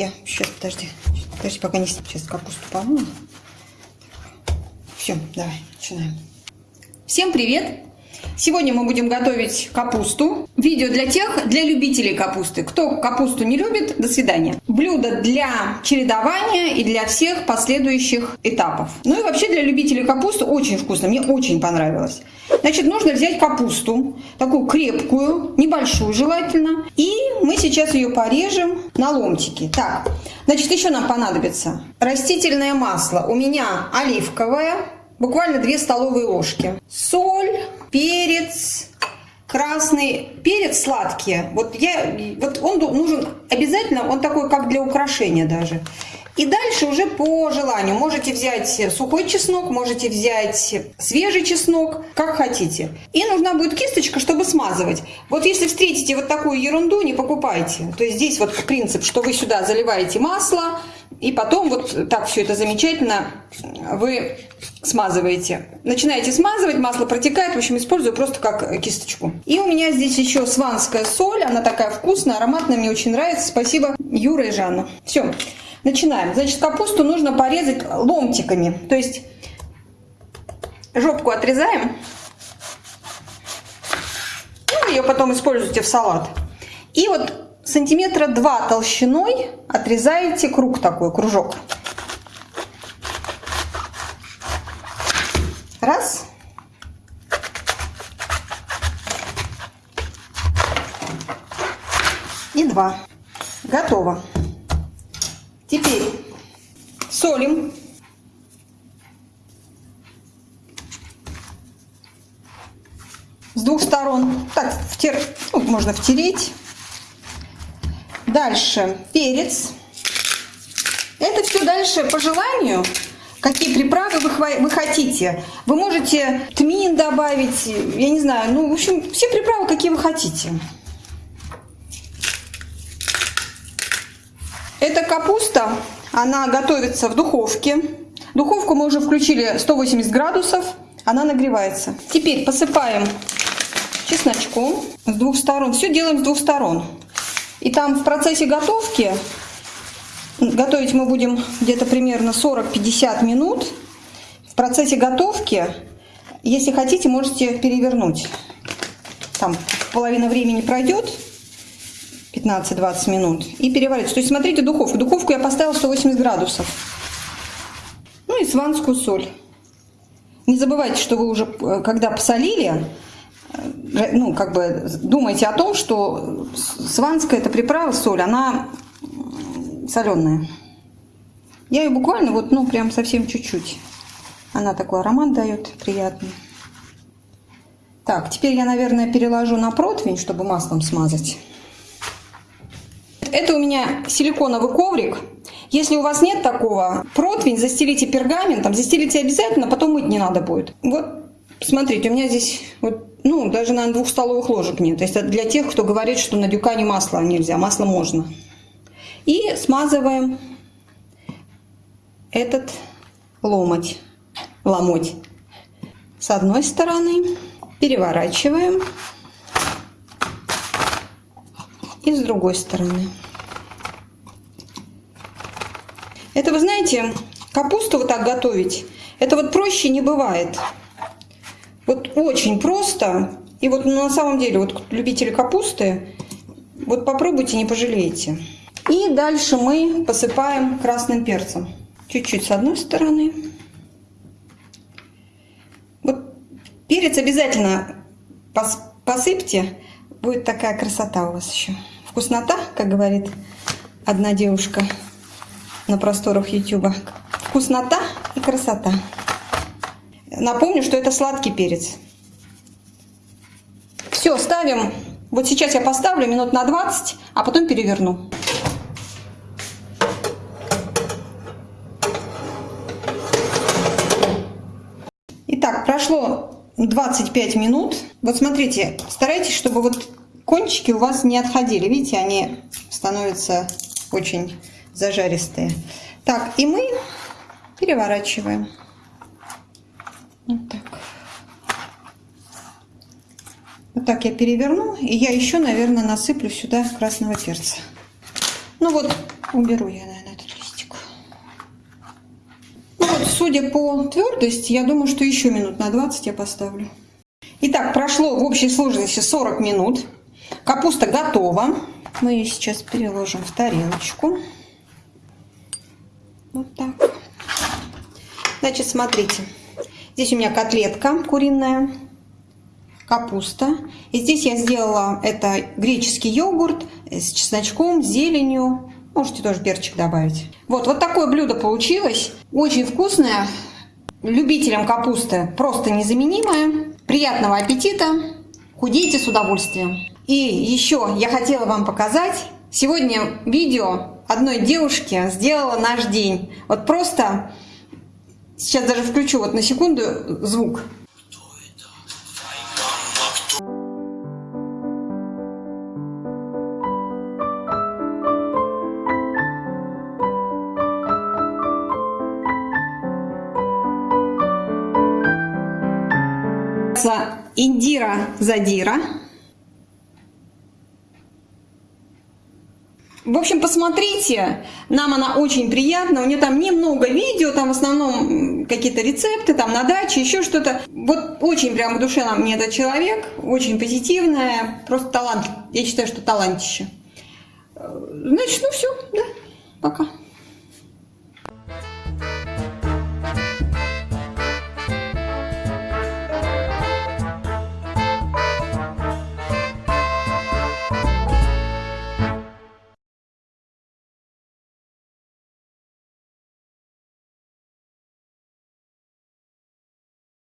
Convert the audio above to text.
я сейчас, подожди, подожди, пока не сейчас капусту помою. Все, давай, начинаем. Всем привет! Сегодня мы будем готовить капусту. Видео для тех, для любителей капусты. Кто капусту не любит, до свидания. Блюдо для чередования и для всех последующих этапов. Ну и вообще для любителей капусты очень вкусно, мне очень понравилось. Значит, нужно взять капусту, такую крепкую, небольшую желательно. И мы сейчас ее порежем на ломтики. Так, значит, еще нам понадобится растительное масло. У меня оливковое, буквально 2 столовые ложки. Соль, перец, красный перец сладкий. Вот, я, вот он нужен обязательно, он такой как для украшения даже. И дальше уже по желанию. Можете взять сухой чеснок, можете взять свежий чеснок, как хотите. И нужна будет кисточка, чтобы смазывать. Вот если встретите вот такую ерунду, не покупайте. То есть здесь вот принцип, что вы сюда заливаете масло, и потом вот так все это замечательно вы смазываете. Начинаете смазывать, масло протекает. В общем, использую просто как кисточку. И у меня здесь еще сванская соль. Она такая вкусная, ароматная, мне очень нравится. Спасибо Юра и Жанна. Все, начинаем. Значит, капусту нужно порезать ломтиками. То есть жопку отрезаем. Ну, ее потом используйте в салат. И вот сантиметра два толщиной отрезаете круг такой, кружок. Раз. И два. Готово. Теперь солим. С двух сторон. Так, втер... ну, можно втереть. Дальше перец. Это все дальше по желанию. Какие приправы вы, вы хотите. Вы можете тмин добавить, я не знаю, ну, в общем, все приправы, какие вы хотите. Эта капуста, она готовится в духовке. Духовку мы уже включили 180 градусов, она нагревается. Теперь посыпаем чесночком с двух сторон. Все делаем с двух сторон. И там в процессе готовки, готовить мы будем где-то примерно 40-50 минут. В процессе готовки, если хотите, можете перевернуть. Там половина времени пройдет, 15-20 минут, и переварить. То есть смотрите духовку. Духовку я поставила 180 градусов. Ну и сванскую соль. Не забывайте, что вы уже, э, когда посолили, ну, как бы думайте о том, что сванская эта приправа, соль, она соленая. Я ее буквально вот, ну, прям совсем чуть-чуть. Она такой аромат дает приятный. Так, теперь я, наверное, переложу на противень, чтобы маслом смазать. Это у меня силиконовый коврик. Если у вас нет такого, противень застелите пергаментом, застелите обязательно, потом мыть не надо будет. Вот, смотрите, у меня здесь вот ну, даже, наверное, двух столовых ложек нет. То есть это для тех, кто говорит, что на дюкане масло нельзя, масло можно. И смазываем этот ломоть, ломоть с одной стороны, переворачиваем и с другой стороны. Это, вы знаете, капусту вот так готовить, это вот проще не бывает. Вот очень просто. И вот ну, на самом деле, вот любители капусты, вот попробуйте, не пожалеете. И дальше мы посыпаем красным перцем. Чуть-чуть с одной стороны. Вот перец обязательно посыпьте. Будет такая красота у вас еще. Вкуснота, как говорит одна девушка на просторах YouTube. Вкуснота и красота. Напомню, что это сладкий перец. Все, ставим. Вот сейчас я поставлю минут на 20, а потом переверну. Итак, прошло 25 минут. Вот смотрите, старайтесь, чтобы вот кончики у вас не отходили. Видите, они становятся очень зажаристые. Так, и мы переворачиваем. Вот так. Вот так я переверну. И я еще, наверное, насыплю сюда красного перца. Ну вот, Уберу я, наверное, этот листик. Ну вот, судя по твердости, я думаю, что еще минут на 20 я поставлю. Итак, прошло в общей сложности 40 минут. Капуста готова. Мы ее сейчас переложим в тарелочку. Вот так. Значит, смотрите. Здесь у меня котлетка куриная, капуста. И здесь я сделала это греческий йогурт с чесночком, зеленью. Можете тоже перчик добавить. Вот, вот такое блюдо получилось. Очень вкусное. Любителям капусты просто незаменимое. Приятного аппетита. Худейте с удовольствием. И еще я хотела вам показать. Сегодня видео одной девушки сделала наш день. Вот просто сейчас даже включу вот на секунду звук. Индира Задира. В общем, посмотрите, нам она очень приятна, у нее там немного видео, там в основном какие-то рецепты, там на даче, еще что-то. Вот очень прямо в душе нам мне этот человек, очень позитивная, просто талант, я считаю, что талантище. Значит, ну все, да, пока.